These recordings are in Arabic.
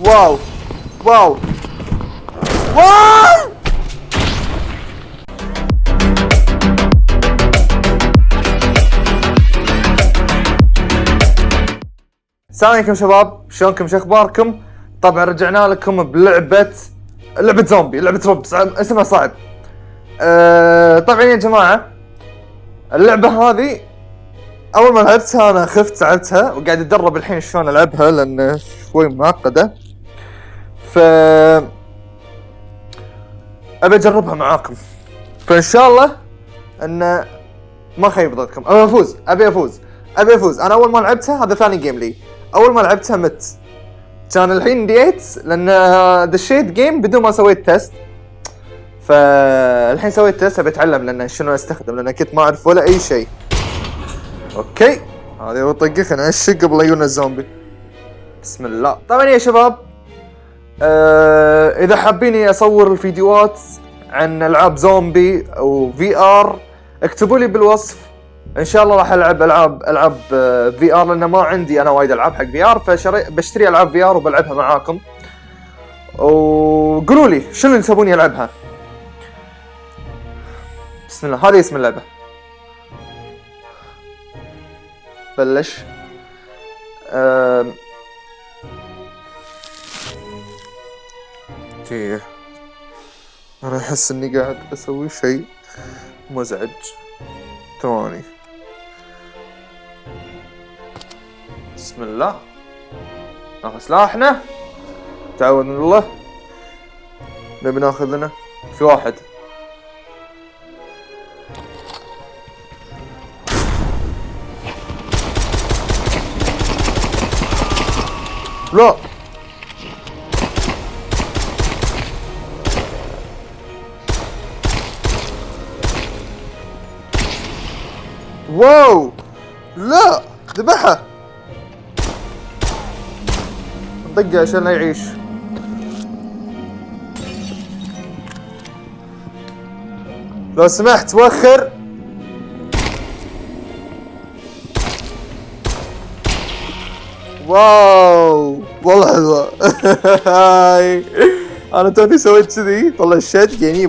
واو. واو. واو! السلام عليكم شباب. شلونكم؟ شو أخباركم؟ طبعا رجعنا لكم بلعبة لعبة زومبي لعبة رب صعب اسمها صعب. أه طبعا يا جماعة اللعبة هذه أول ما لعبتها أنا خفت ساعتها وقاعد اتدرب الحين شلون ألعبها لأن شوي معقدة. ف أبي أجربها معاكم. فإن شاء الله أن ما خيب ظنكم. أبي أفوز أبي أفوز أبي أفوز. أنا أول ما لعبتها هذا ثاني game لي. أول ما لعبتها مت. كان الحين ديت لأن دشيت game بدون ما سويت test فالحين سويت test أبي أتعلم لأن شنو أستخدم لأن كنت ما أعرف ولا أي شيء. OK. هذه هو طقة خلينا نعشق قبل يجونا الزومبي بسم الله. طبعا يا شباب آه إذا حابيني اصور الفيديوهات عن ألعاب زومبي أو VR اكتبوا لي بالوصف. إن شاء الله راح ألعب العاب ألعاب VR لأن ما عندي أنا وايد ألعاب حق VR فبشتري ألعاب VR وبلعبها معاكم. وقولوا لي شنو تبوني العبها بسم الله هذه اسم اللعبة. بلش. أم... تيه أنا أحس إني قاعد أسوي شيء مزعج. ثواني. بسم الله. ناخذ سلاحنا. تعاون الله. نبي ناخذ لنا في واحد. لا. واو! لا! ذبحها طقه عشان لا يعيش. لو سمحت وخر واو! والله حلوة. هاي. أنا توني سويت كذي طلع الشات يعني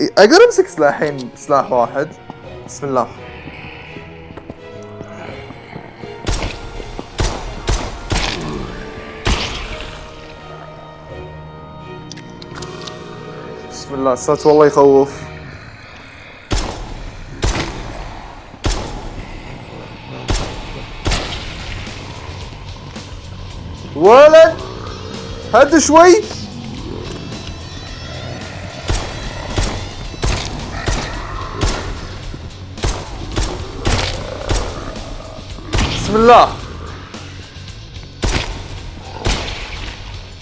أقدر امسك سلاحين سلاح واحد. بسم الله. بسم الله الصوت والله يخوف. ولد هد شوي.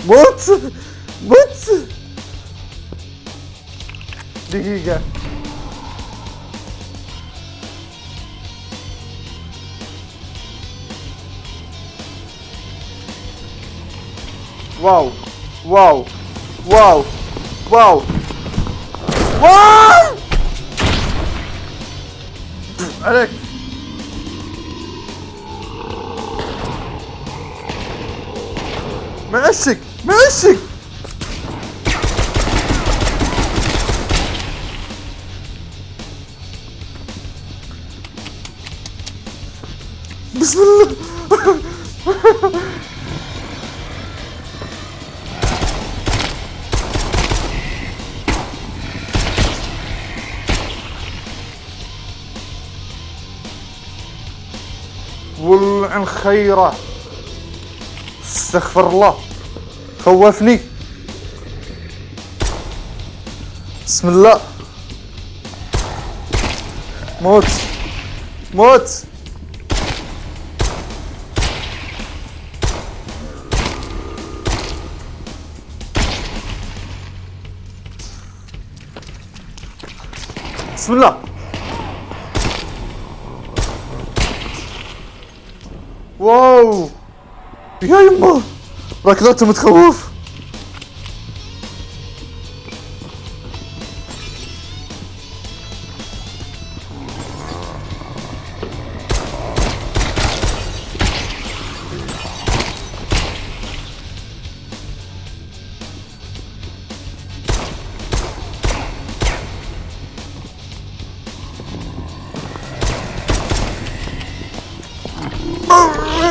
موت موت دقيقة واو واو واو واو واو عليك معشق معشق بسم الله. ولعن خيره استغفر الله. خوفني بسم الله. موت. موت. بسم الله. واو. يا يمه Wat ik dat met gewoon. Oh!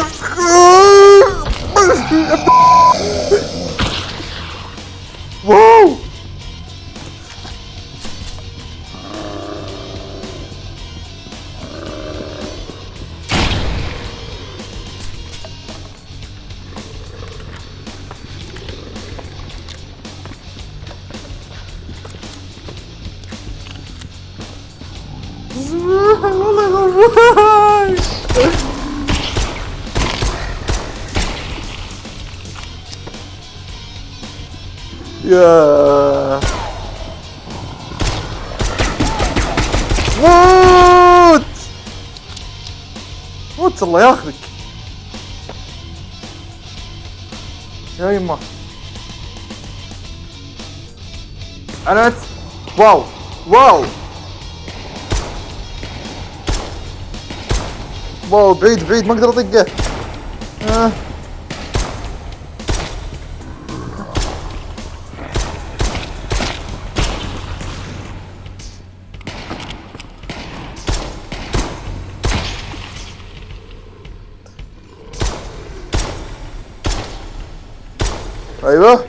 موت! موت الله ياخذك. يا يما أنا مت... واو. واو. واو بعيد بعيد ما أقدر أطقه. آه. أيوه.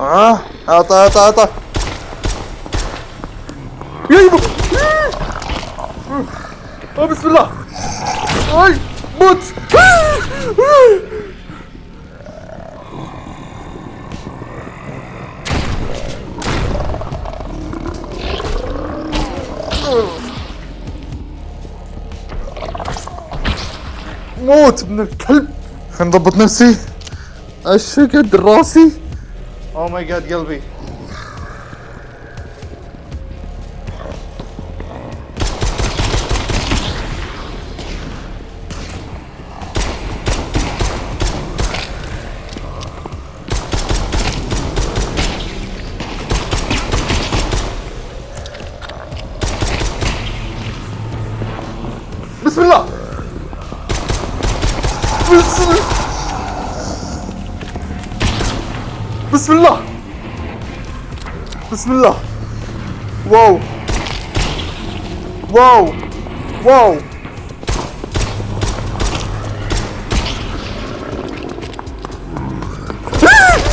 آه. أعطى أعطى أعطى. يبا. آه بسم الله. أي موت. موت ابن الكلب. خلينا نضبط نفسي. A sugar Rossi. Oh my god, Gilby. Bismillah. Bismillah. Whoa. Whoa. Whoa.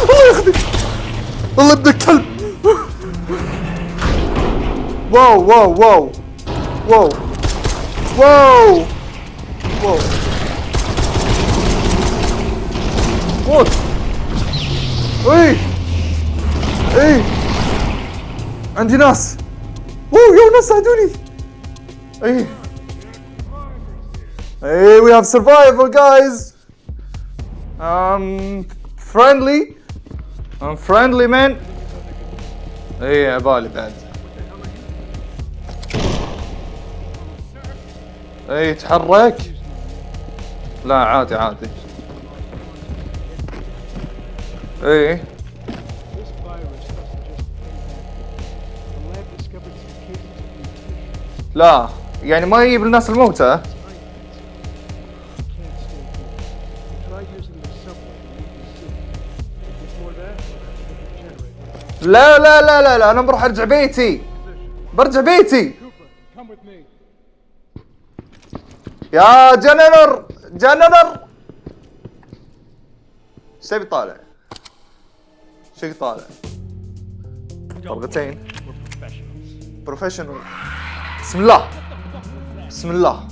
الله يخدك الله ابن الكلب واو واو واو واو واو واو واو Hey! Ei! Andinas! Oh, Jonas, I do it! Hey! Hey, we have survival, guys! Um, friendly. I'm friendly, man. Hey, I bought it bad. Hey, تحرك. لا عادي عادي. إيه؟ لا يعني ما يجيب الناس الموتى. لا لا لا لا لا أنا بروح أرجع بيتي. برجع بيتي. يا جنرال جنرال. إيش تبي طالع؟ شو طالع؟ طلقتين بروفيشنال بسم الله. بسم الله.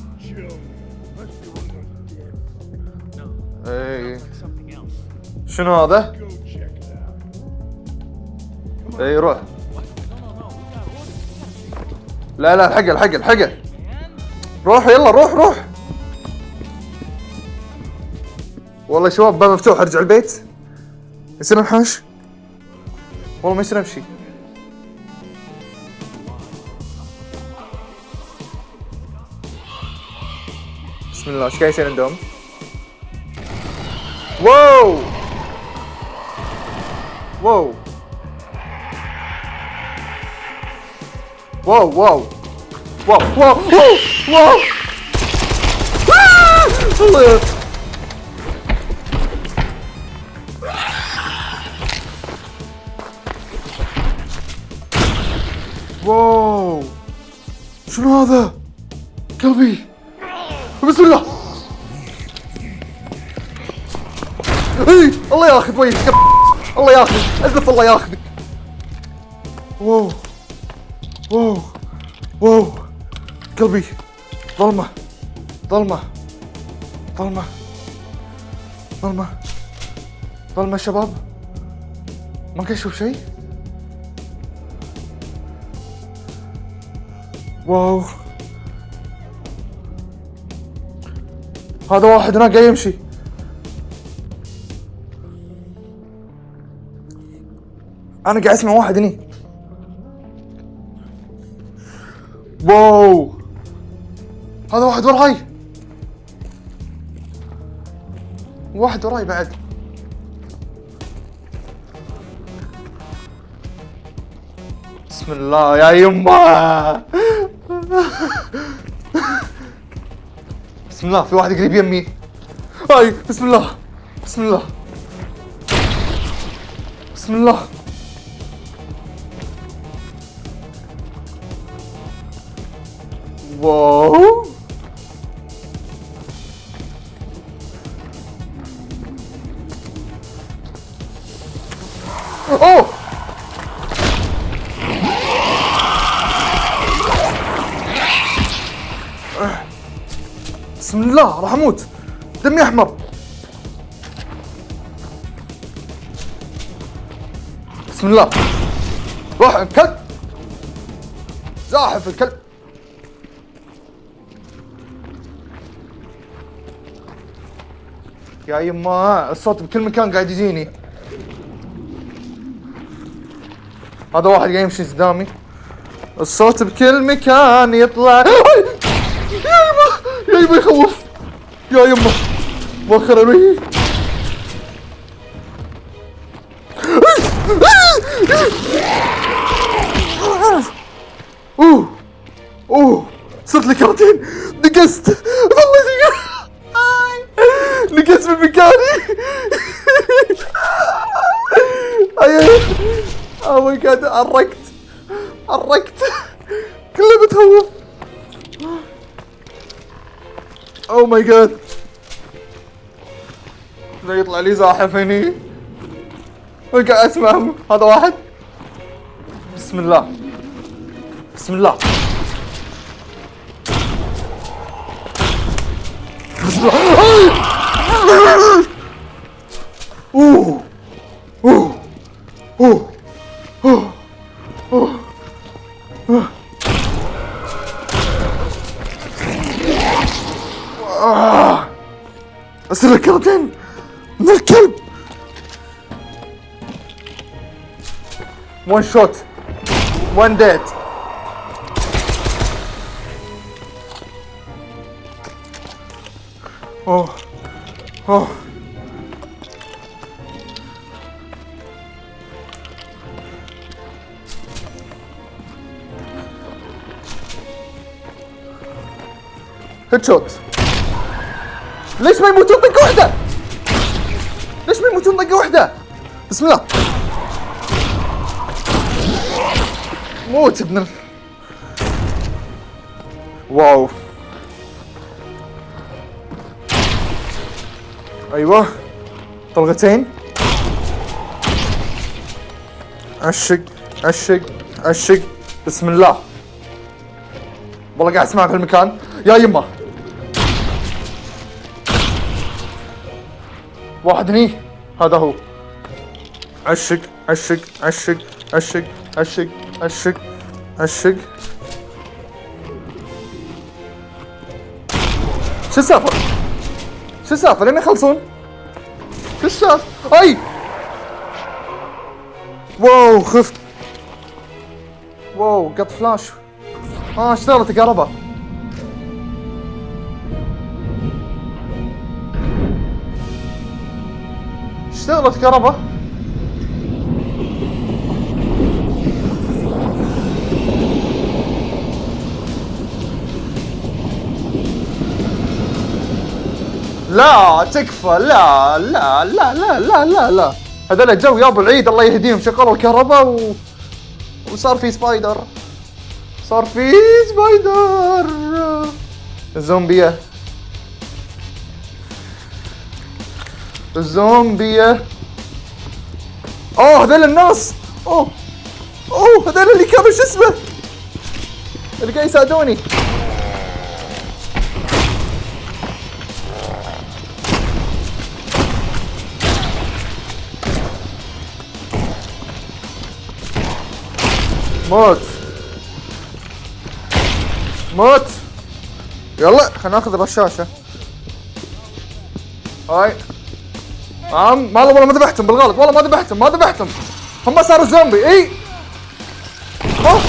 اي شنو هذا؟ اي روح. لا لا الحقه الحقه الحقه روح يلا روح روح. والله شباب باب مفتوح أرجع البيت. يصير انحاش والله ما يصير امشي بسم الله إيش قاعد يصير عندهم؟ واو wow wow wow wow wow wow wow آه! الله شنو هذا؟ قلبي. بسم الله. اي الله ياخذ ويك الله ياخذ. ألف الله ياخذك. wow. wow. wow. قلبي. ظلمة. ظلمة. ظلمة. ظلمة. ظلمة شباب. ما أشوف شيء؟ wow. هذا واحد هناك قاعد يمشي. أنا قاعد أسمع واحد هني. واو. هذا واحد وراي. واحد وراي بعد. بسم الله يا يمه بسم الله في واحد قريب يمي. هاي بسم الله بسم الله. بسم الله. واو. الله راح أموت. دمي احمر بسم الله. روح كلب زاحف الكلب. يا يما الصوت بكل مكان قاعد يجيني. هذا واحد قاعد يمشي قدامي. الصوت بكل مكان يطلع! يا يما! يا يما يخوف. يا يما وخر بي أوه أوه صرت لي كرتين نقزت. والله نقزت من مكاني. اوه ماي جاد عرقت عرقت كله بتهوف اوه ماي جاد لا يطلع لي زاحف هني. وقاعد اسمعهم هذا واحد. بسم الله. بسم الله. الله أوه. أوه. أوه. أوه. أوه. آه. اصير كرتين وان شوت وان ديد اوه اوه هيد شوت ليش ما يموتون طقة واحدة؟ ليش ما يموتون طقة واحدة؟ بسم الله موت ابن. واو. أيوه. طلقتين. عشق عشق عشق. بسم الله. والله قاعد اسمعها في المكان. يا يمه واحد هني. هذا هو. عشق عشق عشق عشق عشق. عشق عشق شو السالفة؟ شو السالفة؟ لين يخلصون؟ شو السالفة؟ أي واو خفت واو قط فلاش آه اشتغلت الكهرباء اشتغلت كهرباء لا تكفى. لا لا لا لا لا لا لا. هذول جو يابا العيد الله يهديهم شغلوا الكهرباء و... وصار في spider. صار في spider. الزومبية. الزومبية. أوه هذول الناس. أوه أوه هذول اللي كانوا شو اسمه؟ اللي قاعد يساعدوني. موت. موت. يلا خلينا ناخذ الرشاشة. هاي. عم ما والله ما ذبحتهم بالغلط. والله ما ذبحتهم ما ذبحتهم. هم صاروا زومبي إي. أوه.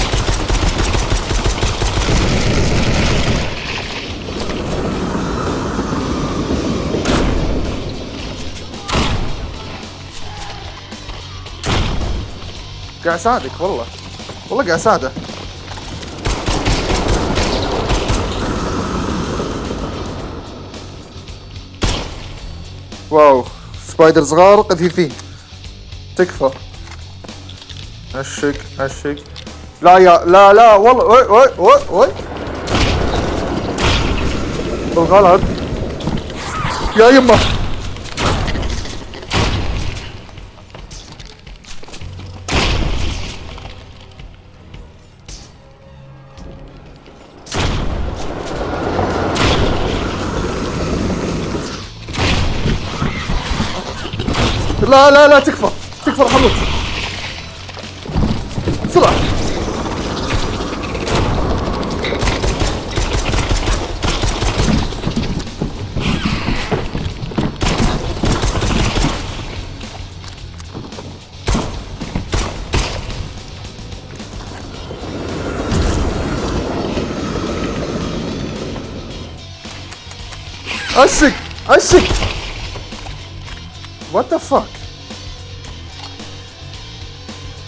قاعد أساعدك والله. والله قاعد اساعده واو سبايدر صغار قذيفين تكفى. عشق عشق لا يا لا لا والله وي وي وي وي. بالغلط يا يمه لا لا لا تكفى. تكفى راح أموت بسرعة. عشق عشق. وات ذا فاك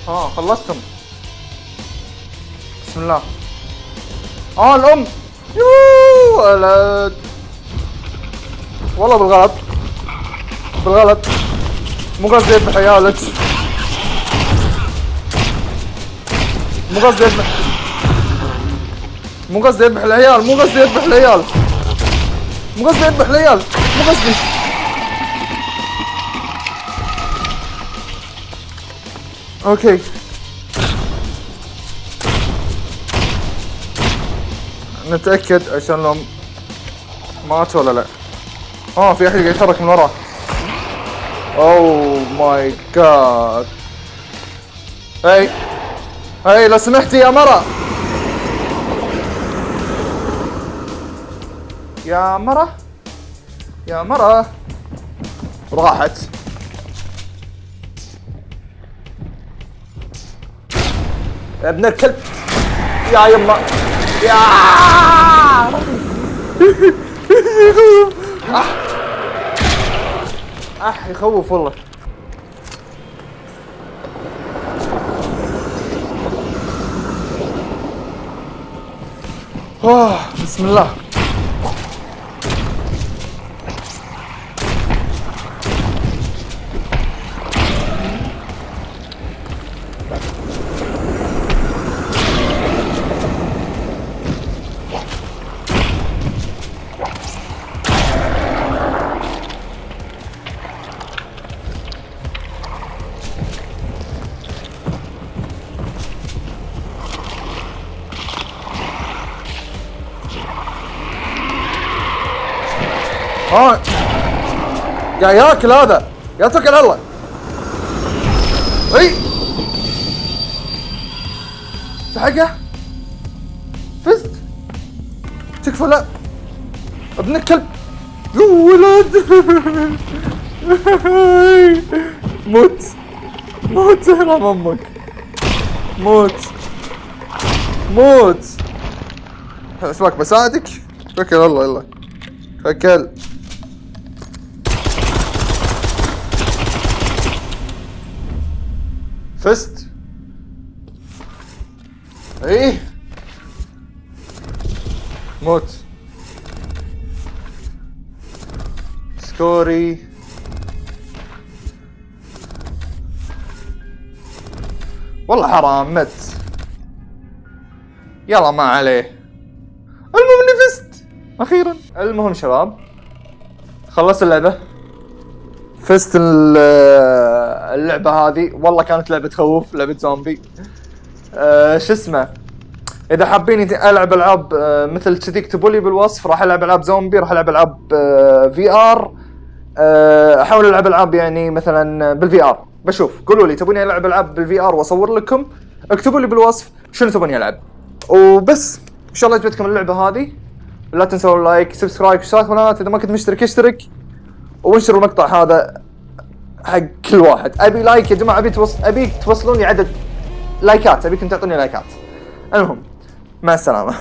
آه خلصتم. بسم الله. آه الأم. يوه ولد والله بالغلط. بالغلط. مو قصدي يذبح عيالك مو قصدي يذبح مو قصدي يذبح العيال مو قصدي يذبح العيال. مو قصدي يذبح العيال. مو قصدي. okay نتأكد عشان لو مات ولا لا. آه في أحد قاعد يتحرك من وراه oh my god هاي هاي لو سمحتي يا مرة. يا مرة. يا مرة. راحت. ابن الكلب. يا يما. يا. أح. أح يخوف والله. آه بسم الله. يا ياكل هذا. يا توكل على الله. إي. تحقه. فزت. تكفى لا. ابن الكلب. يا ولد. موت. موت حرام أمك. موت. موت. أسمعك بساعدك؟ توكل الله يلا. توكل فزت إيه؟ موت. سكوري. والله حرام مت. يلا ما عليه. المهم إني فزت. أخيرا. المهم شباب خلصت اللعبة. فزت ال- آه، اللعبة هذه. والله كانت لعبة تخوف لعبة زومبي آه، شو اسمه؟ إذا حابين ألعب ألعاب آه، مثل كذي اكتبوا لي بالوصف. راح ألعب ألعاب زومبي راح ألعب ألعاب في ار أحاول ألعب ألعاب يعني مثلا بال VR. بشوف. قولوا لي تبوني ألعب ألعاب بال VR وأصور لكم؟ اكتبوا لي بالوصف شنو تبوني العب وبس. إن شاء الله عجبتكم اللعبة هذه. لا تنسوا ال like subscribe اشتراك قناه إذا ما كنت مشترك اشترك. وانشروا المقطع هذا حق كل واحد. أبي like يا جماعة أبي توص... ابيك توصلون لي عدد لايكات أبيكم تعطوني لايكات المهم مع السلامة.